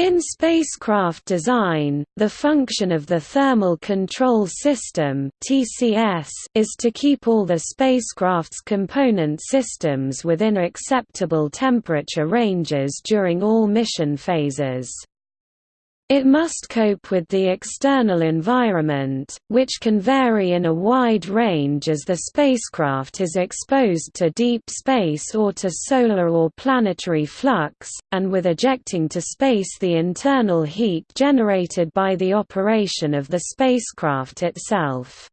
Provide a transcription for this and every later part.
In spacecraft design, the function of the Thermal Control System is to keep all the spacecraft's component systems within acceptable temperature ranges during all mission phases. It must cope with the external environment, which can vary in a wide range as the spacecraft is exposed to deep space or to solar or planetary flux, and with ejecting to space the internal heat generated by the operation of the spacecraft itself.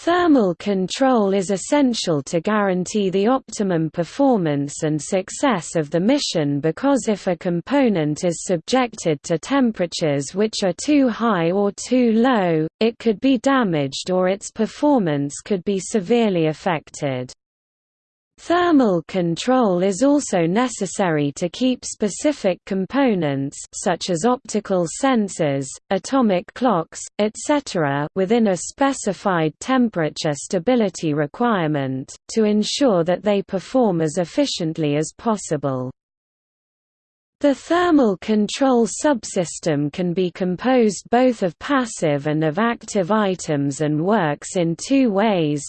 Thermal control is essential to guarantee the optimum performance and success of the mission because if a component is subjected to temperatures which are too high or too low, it could be damaged or its performance could be severely affected. Thermal control is also necessary to keep specific components such as optical sensors, atomic clocks, etc. within a specified temperature stability requirement, to ensure that they perform as efficiently as possible. The thermal control subsystem can be composed both of passive and of active items and works in two ways,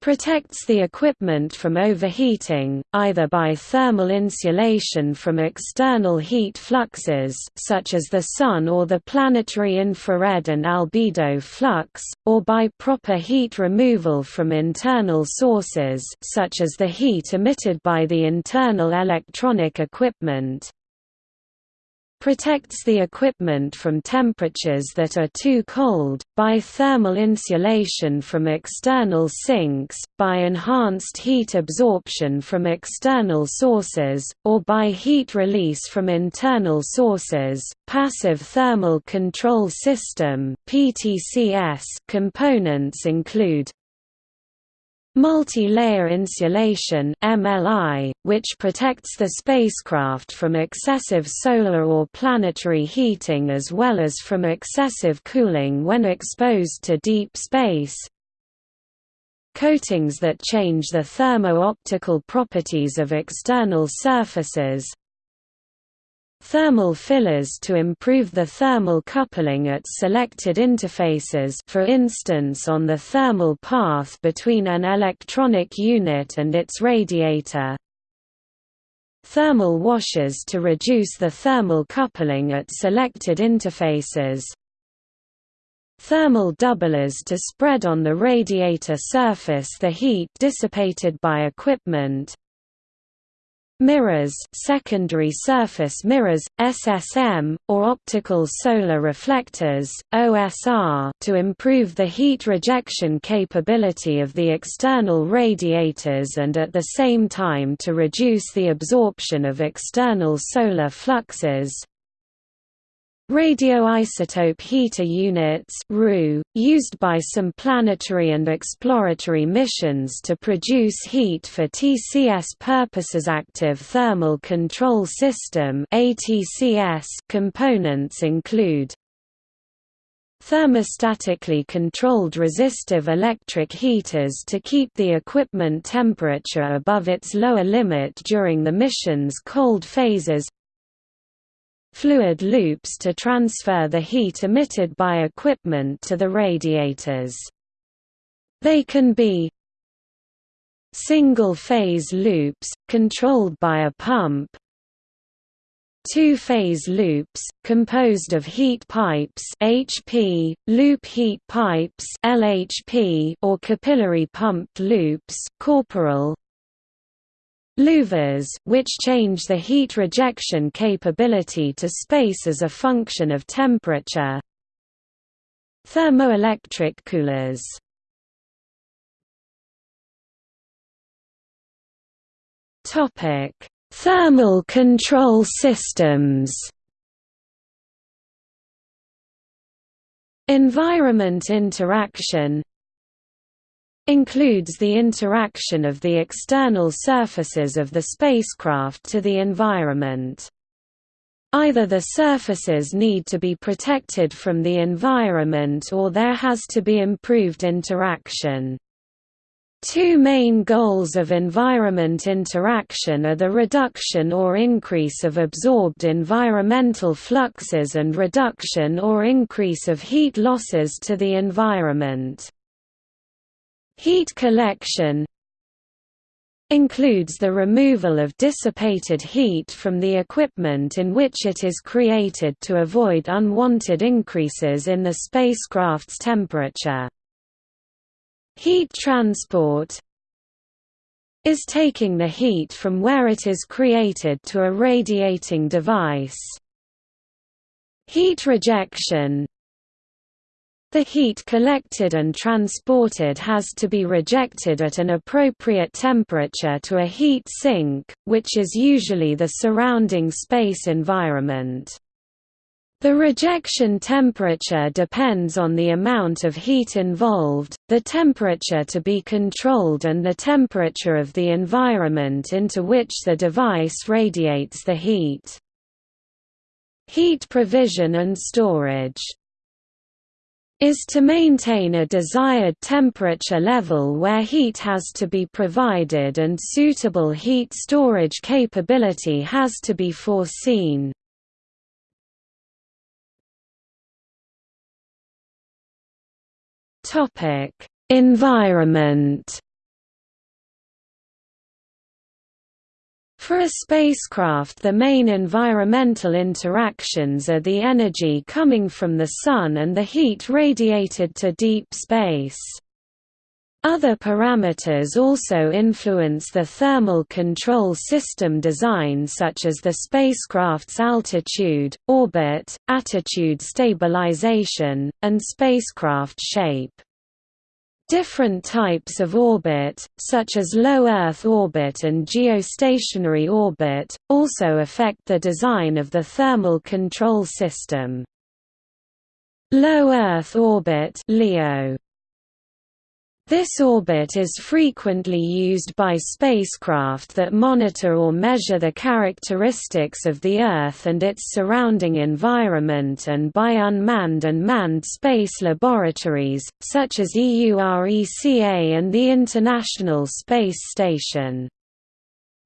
protects the equipment from overheating, either by thermal insulation from external heat fluxes such as the Sun or the planetary infrared and albedo flux, or by proper heat removal from internal sources such as the heat emitted by the internal electronic equipment, protects the equipment from temperatures that are too cold, by thermal insulation from external sinks, by enhanced heat absorption from external sources, or by heat release from internal sources. Passive Thermal Control System (PTCS) components include Multi-layer insulation MLI, which protects the spacecraft from excessive solar or planetary heating as well as from excessive cooling when exposed to deep space. Coatings that change the thermo-optical properties of external surfaces Thermal fillers to improve the thermal coupling at selected interfaces for instance on the thermal path between an electronic unit and its radiator. Thermal washers to reduce the thermal coupling at selected interfaces. Thermal doublers to spread on the radiator surface the heat dissipated by equipment mirrors secondary surface mirrors, SSM, or optical solar reflectors OSR, to improve the heat rejection capability of the external radiators and at the same time to reduce the absorption of external solar fluxes Radioisotope heater units used by some planetary and exploratory missions to produce heat for TCS purposes. Active Thermal Control System components include Thermostatically controlled resistive electric heaters to keep the equipment temperature above its lower limit during the mission's cold phases fluid loops to transfer the heat emitted by equipment to the radiators. They can be single-phase loops, controlled by a pump two-phase loops, composed of heat pipes HP, loop heat pipes LHP, or capillary pumped loops corporal, Louvers which change the heat rejection capability to space as a function of temperature. Thermoelectric coolers. Thermal control systems. Environment interaction includes the interaction of the external surfaces of the spacecraft to the environment. Either the surfaces need to be protected from the environment or there has to be improved interaction. Two main goals of environment interaction are the reduction or increase of absorbed environmental fluxes and reduction or increase of heat losses to the environment. Heat collection includes the removal of dissipated heat from the equipment in which it is created to avoid unwanted increases in the spacecraft's temperature. Heat transport is taking the heat from where it is created to a radiating device. Heat rejection the heat collected and transported has to be rejected at an appropriate temperature to a heat sink, which is usually the surrounding space environment. The rejection temperature depends on the amount of heat involved, the temperature to be controlled and the temperature of the environment into which the device radiates the heat. Heat provision and storage is to maintain a desired temperature level where heat has to be provided and suitable heat storage capability has to be foreseen. Environment. For a spacecraft the main environmental interactions are the energy coming from the Sun and the heat radiated to deep space. Other parameters also influence the thermal control system design such as the spacecraft's altitude, orbit, attitude stabilization, and spacecraft shape. Different types of orbit, such as low Earth orbit and geostationary orbit, also affect the design of the thermal control system. Low Earth orbit LEO this orbit is frequently used by spacecraft that monitor or measure the characteristics of the Earth and its surrounding environment and by unmanned and manned space laboratories, such as EURECA and the International Space Station.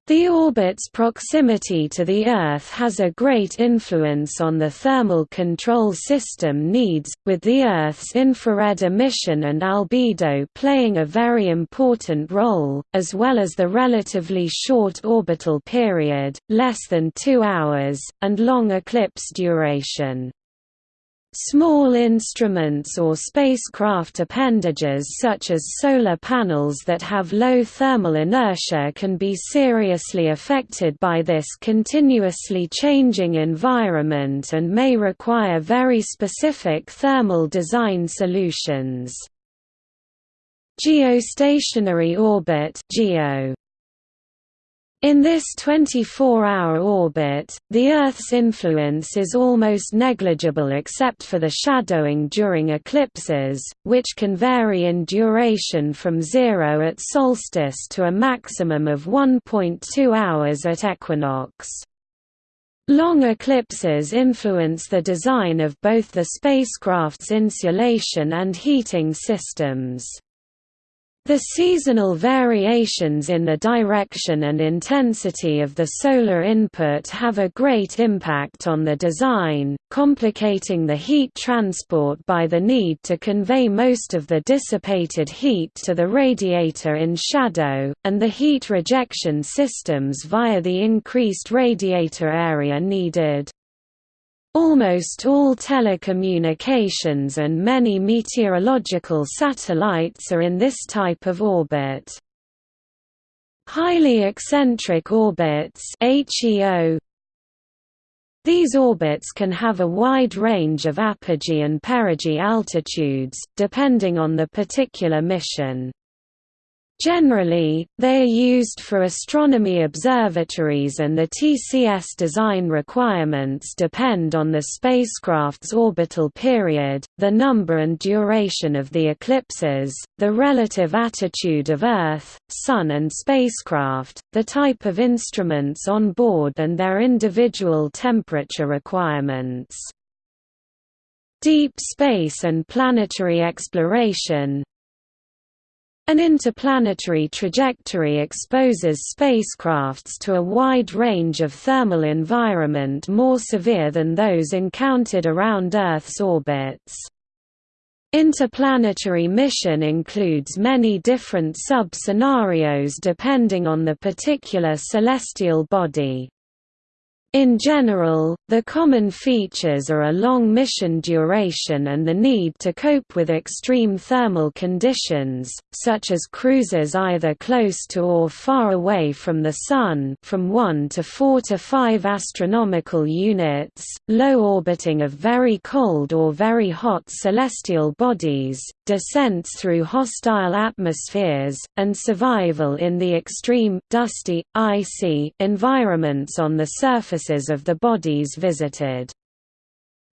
The orbit's proximity to the Earth has a great influence on the thermal control system needs, with the Earth's infrared emission and albedo playing a very important role, as well as the relatively short orbital period, less than two hours, and long eclipse duration. Small instruments or spacecraft appendages such as solar panels that have low thermal inertia can be seriously affected by this continuously changing environment and may require very specific thermal design solutions. Geostationary orbit GEO in this 24-hour orbit, the Earth's influence is almost negligible except for the shadowing during eclipses, which can vary in duration from zero at solstice to a maximum of 1.2 hours at equinox. Long eclipses influence the design of both the spacecraft's insulation and heating systems. The seasonal variations in the direction and intensity of the solar input have a great impact on the design, complicating the heat transport by the need to convey most of the dissipated heat to the radiator in shadow, and the heat rejection systems via the increased radiator area needed. Almost all telecommunications and many meteorological satellites are in this type of orbit. Highly eccentric orbits HEO these orbits can have a wide range of apogee and perigee altitudes, depending on the particular mission. Generally, they are used for astronomy observatories and the TCS design requirements depend on the spacecraft's orbital period, the number and duration of the eclipses, the relative attitude of Earth, Sun and spacecraft, the type of instruments on board and their individual temperature requirements. Deep space and planetary exploration An interplanetary trajectory exposes spacecrafts to a wide range of thermal environment more severe than those encountered around Earth's orbits. Interplanetary mission includes many different sub-scenarios depending on the particular celestial body. In general, the common features are a long mission duration and the need to cope with extreme thermal conditions, such as cruises either close to or far away from the Sun from 1 to 4 to 5 astronomical units, low orbiting of very cold or very hot celestial bodies, descents through hostile atmospheres, and survival in the extreme, dusty, icy environments on the surfaces of the bodies visited.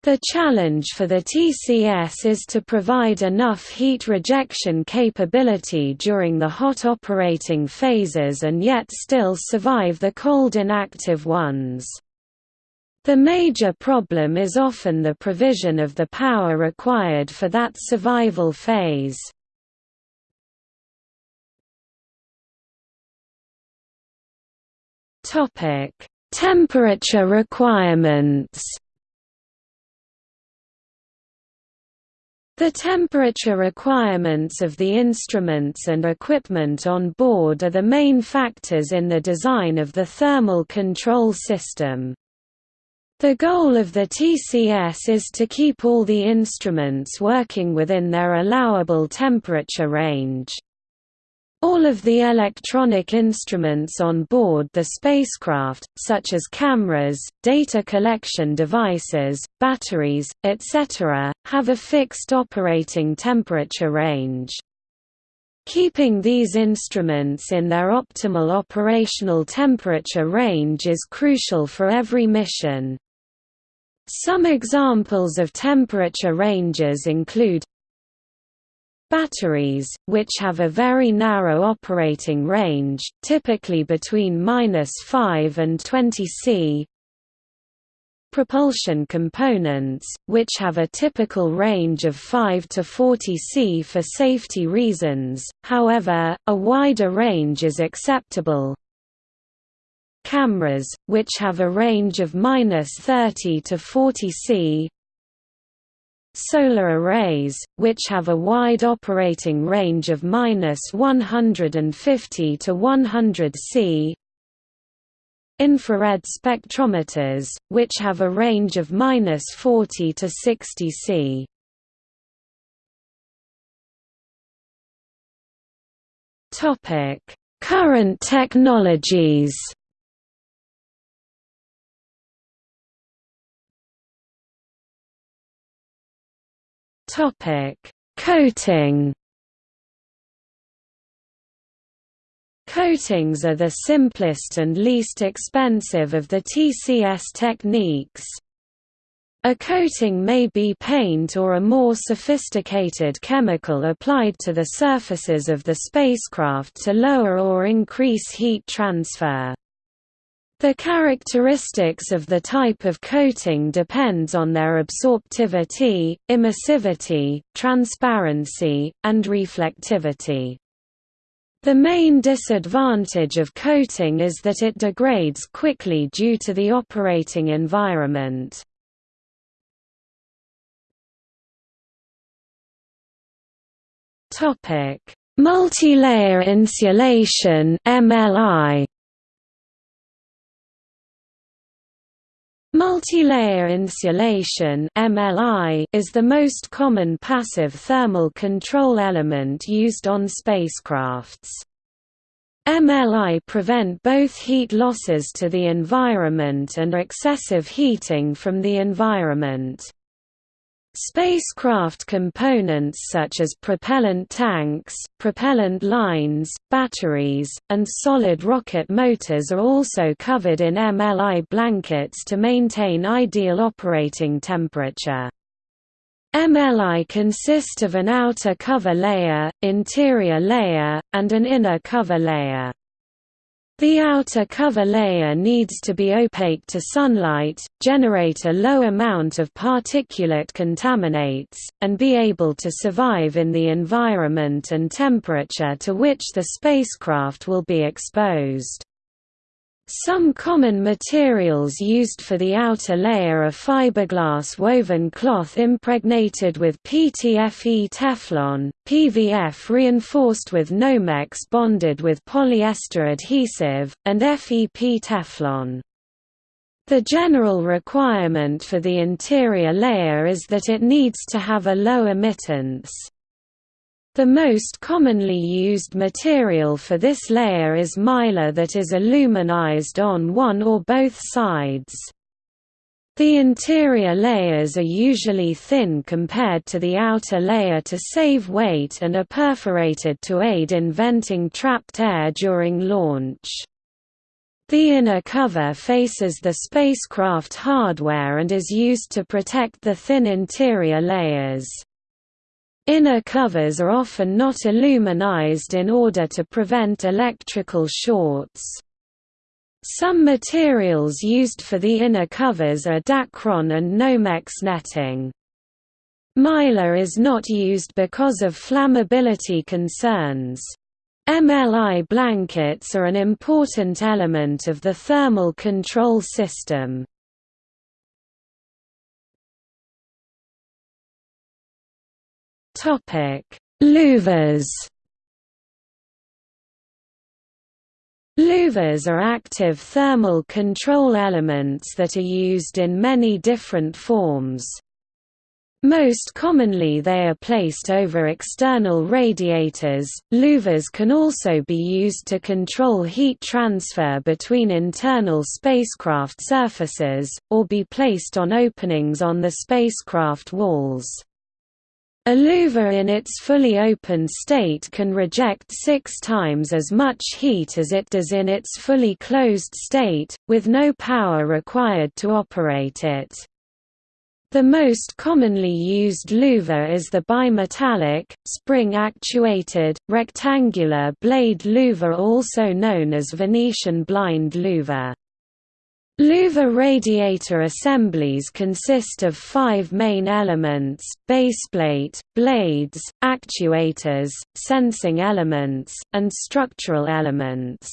The challenge for the TCS is to provide enough heat rejection capability during the hot operating phases and yet still survive the cold inactive ones. The major problem is often the provision of the power required for that survival phase. Topic: Temperature requirements The temperature requirements of the instruments and equipment on board are the main factors in the design of the thermal control system. The goal of the TCS is to keep all the instruments working within their allowable temperature range. All of the electronic instruments on board the spacecraft, such as cameras, data collection devices, batteries, etc., have a fixed operating temperature range. Keeping these instruments in their optimal operational temperature range is crucial for every mission. Some examples of temperature ranges include Batteries, which have a very narrow operating range, typically between -5 and 20 C. Propulsion components, which have a typical range of 5 to 40 C for safety reasons, however, a wider range is acceptable. Cameras, which have a range of -30 to 40 C Solar arrays, which have a wide operating range of -150 to 100 C. Infrared spectrometers, which have a range of -40 to 60 C. Topic: Current technologies. Topic: Coating. Coatings are the simplest and least expensive of the TCS techniques. A coating may be paint or a more sophisticated chemical applied to the surfaces of the spacecraft to lower or increase heat transfer. The characteristics of the type of coating depends on their absorptivity, emissivity, transparency, and reflectivity. The main disadvantage of coating is that it degrades quickly due to the operating environment. Multilayer insulation MLI Multilayer insulation (MLI) is the most common passive thermal control element used on spacecrafts. MLI prevent both heat losses to the environment and excessive heating from the environment. Spacecraft components such as propellant tanks, propellant lines, batteries, and solid rocket motors are also covered in MLI blankets to maintain ideal operating temperature. MLI consist of an outer cover layer, interior layer, and an inner cover layer. The outer cover layer needs to be opaque to sunlight, generate a low amount of particulate contaminants, and be able to survive in the environment and temperature to which the spacecraft will be exposed. Some common materials used for the outer layer are fiberglass woven cloth impregnated with PTFE Teflon, PVF reinforced with Nomex bonded with polyester adhesive, and FEP Teflon. The general requirement for the interior layer is that it needs to have a low emittance. The most commonly used material for this layer is mylar that is aluminized on one or both sides. The interior layers are usually thin compared to the outer layer to save weight and are perforated to aid in venting trapped air during launch. The inner cover faces the spacecraft hardware and is used to protect the thin interior layers. Inner covers are often not aluminized in order to prevent electrical shorts. Some materials used for the inner covers are Dacron and Nomex netting. Mylar is not used because of flammability concerns. MLI blankets are an important element of the thermal control system. Topic: Louvers. Louvers are active thermal control elements that are used in many different forms. Most commonly they are placed over external radiators. Louvers can also be used to control heat transfer between internal spacecraft surfaces, or be placed on openings on the spacecraft walls. A louver in its fully open state can reject six times as much heat as it does in its fully closed state, with no power required to operate it. The most commonly used louver is the bimetallic, spring-actuated, rectangular blade louver also known as Venetian blind louver. Louver radiator assemblies consist of five main elements, baseplate, blades, actuators, sensing elements, and structural elements.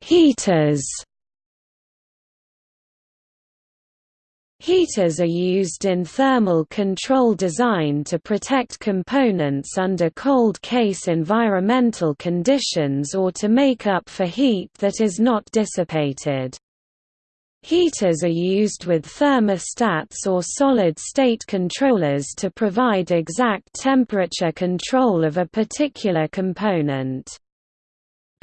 Heaters Heaters are used in thermal control design to protect components under cold case environmental conditions or to make up for heat that is not dissipated. Heaters are used with thermostats or solid-state controllers to provide exact temperature control of a particular component.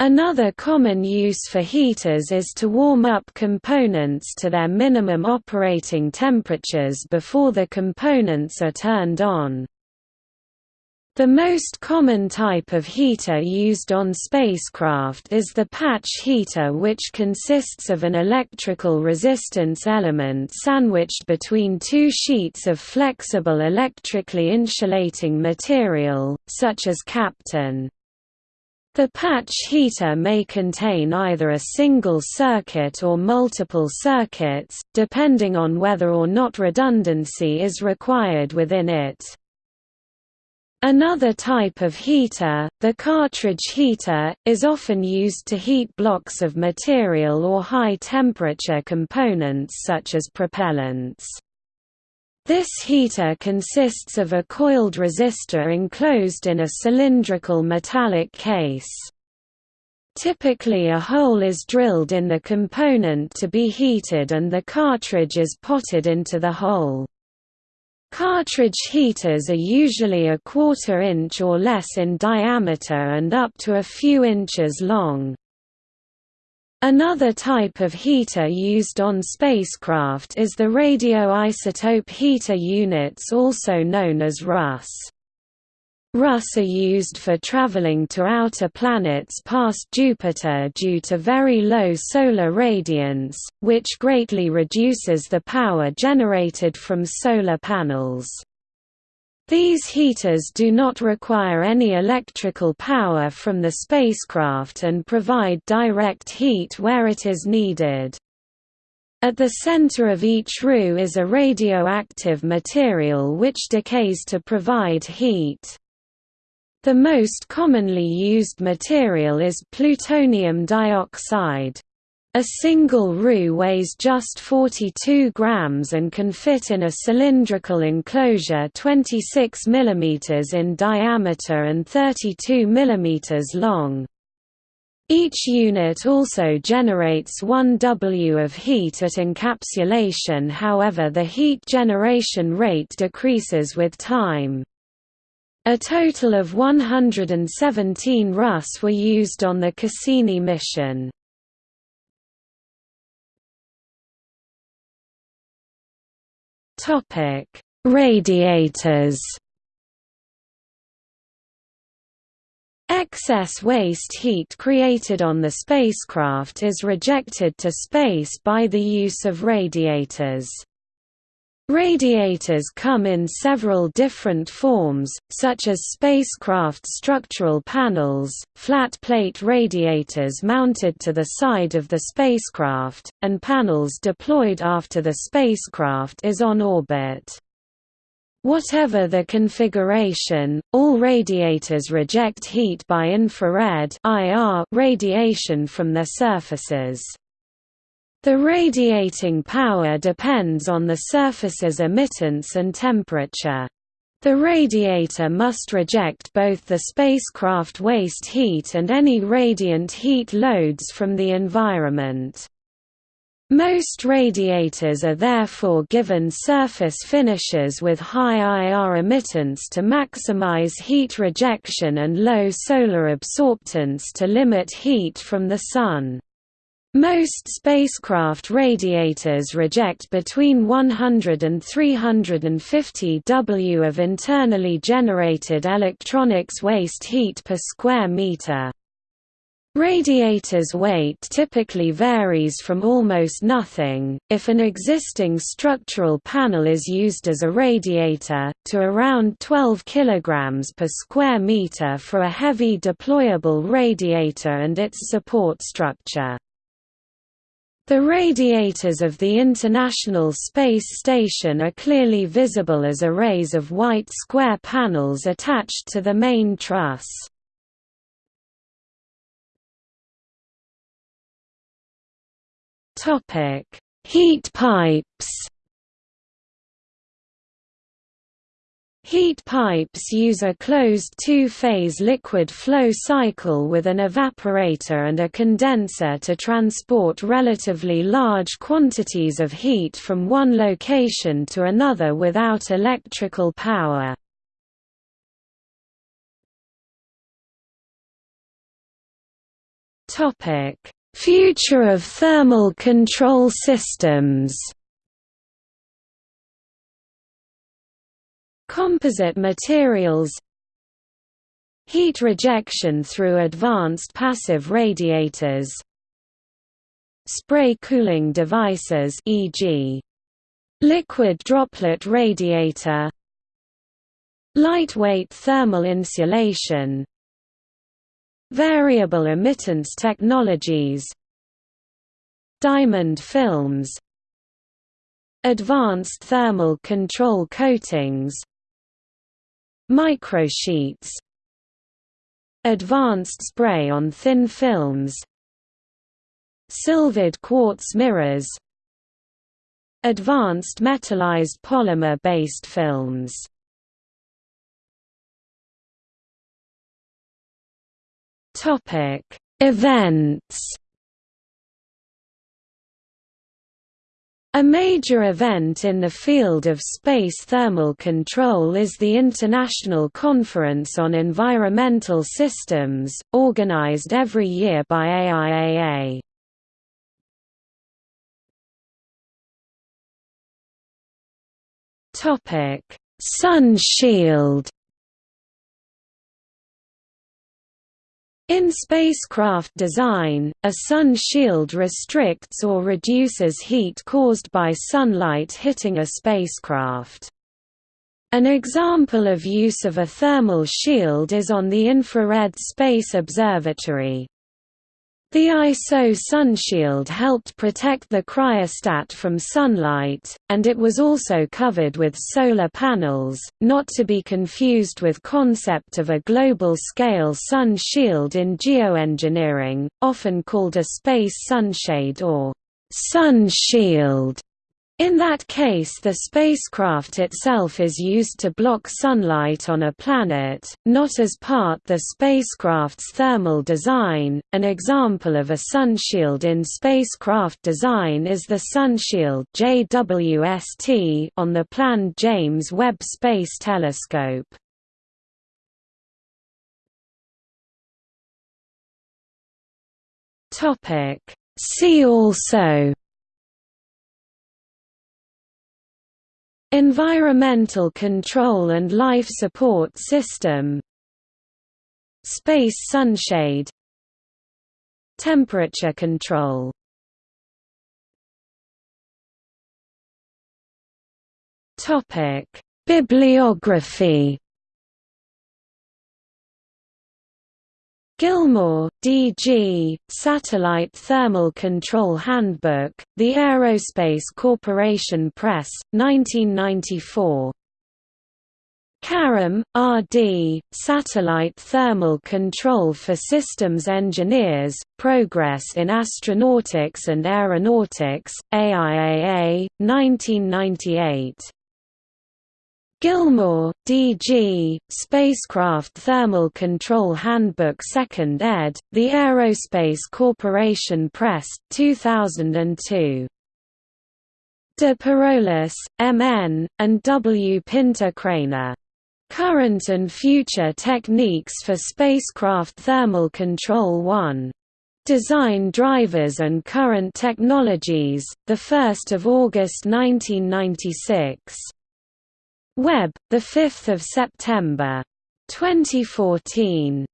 Another common use for heaters is to warm up components to their minimum operating temperatures before the components are turned on. The most common type of heater used on spacecraft is the patch heater which consists of an electrical resistance element sandwiched between two sheets of flexible electrically insulating material, such as Kapton. The patch heater may contain either a single circuit or multiple circuits, depending on whether or not redundancy is required within it. Another type of heater, the cartridge heater, is often used to heat blocks of material or high-temperature components such as propellants. This heater consists of a coiled resistor enclosed in a cylindrical metallic case. Typically a hole is drilled in the component to be heated and the cartridge is potted into the hole. Cartridge heaters are usually a quarter inch or less in diameter and up to a few inches long. Another type of heater used on spacecraft is the radioisotope heater units also known as RUS. RUS are used for traveling to outer planets past Jupiter due to very low solar radiance, which greatly reduces the power generated from solar panels. These heaters do not require any electrical power from the spacecraft and provide direct heat where it is needed. At the center of each roue is a radioactive material which decays to provide heat. The most commonly used material is plutonium dioxide. A single roue weighs just 42 grams and can fit in a cylindrical enclosure 26 mm in diameter and 32 mm long. Each unit also generates 1 W of heat at encapsulation however the heat generation rate decreases with time. A total of 117 RUS were used on the Cassini mission. Topic: Radiators. Excess waste heat created on the spacecraft is rejected to space by the use of radiators. Radiators come in several different forms, such as spacecraft structural panels, flat-plate radiators mounted to the side of the spacecraft, and panels deployed after the spacecraft is on orbit. Whatever the configuration, all radiators reject heat by infrared radiation from their surfaces. The radiating power depends on the surface's emittance and temperature. The radiator must reject both the spacecraft waste heat and any radiant heat loads from the environment. Most radiators are therefore given surface finishes with high IR emittance to maximize heat rejection and low solar absorptance to limit heat from the Sun. Most spacecraft radiators reject between 100 and 350 W of internally generated electronics waste heat per square meter. Radiators' weight typically varies from almost nothing, if an existing structural panel is used as a radiator, to around 12 kg per square meter for a heavy deployable radiator and its support structure. The radiators of the International Space Station are clearly visible as arrays of white square panels attached to the main truss. Heat pipes Heat pipes use a closed two-phase liquid flow cycle with an evaporator and a condenser to transport relatively large quantities of heat from one location to another without electrical power. Future of thermal control systems Composite materials. Heat rejection through advanced passive radiators. Spray cooling devices e.g. liquid droplet radiator. Lightweight thermal insulation. Variable emittance technologies. Diamond films. Advanced thermal control coatings Microsheets Advanced spray on thin films Silvered quartz mirrors Advanced metallized polymer-based films. Topic: Events A major event in the field of space thermal control is the International Conference on Environmental Systems, organized every year by AIAA. Sun shield In spacecraft design, a sun shield restricts or reduces heat caused by sunlight hitting a spacecraft. An example of use of a thermal shield is on the Infrared Space Observatory. The ISO sunshield helped protect the cryostat from sunlight, and it was also covered with solar panels, not to be confused with concept of a global-scale sun shield in geoengineering, often called a space sunshade or sun shield. In that case the spacecraft itself is used to block sunlight on a planet, not as part the spacecraft's thermal design. An example of a sunshield in spacecraft design is the sunshield JWST on the planned James Webb Space Telescope. Topic See also Environmental Control and Life Support System Space sunshade Temperature control. Bibliography Gilmore, D.G., Satellite Thermal Control Handbook, The Aerospace Corporation Press, 1994. Karam, R.D., Satellite Thermal Control for Systems Engineers, Progress in Astronautics and Aeronautics, AIAA, 1998. Gilmore, D.G., Spacecraft Thermal Control Handbook 2nd ed., The Aerospace Corporation Press, 2002. De Parolis, M.N., and W. Pinter Krainer. Current and Future Techniques for Spacecraft Thermal Control 1. Design Drivers and Current Technologies, 1 August 1996. Webb, 5 September. 2014.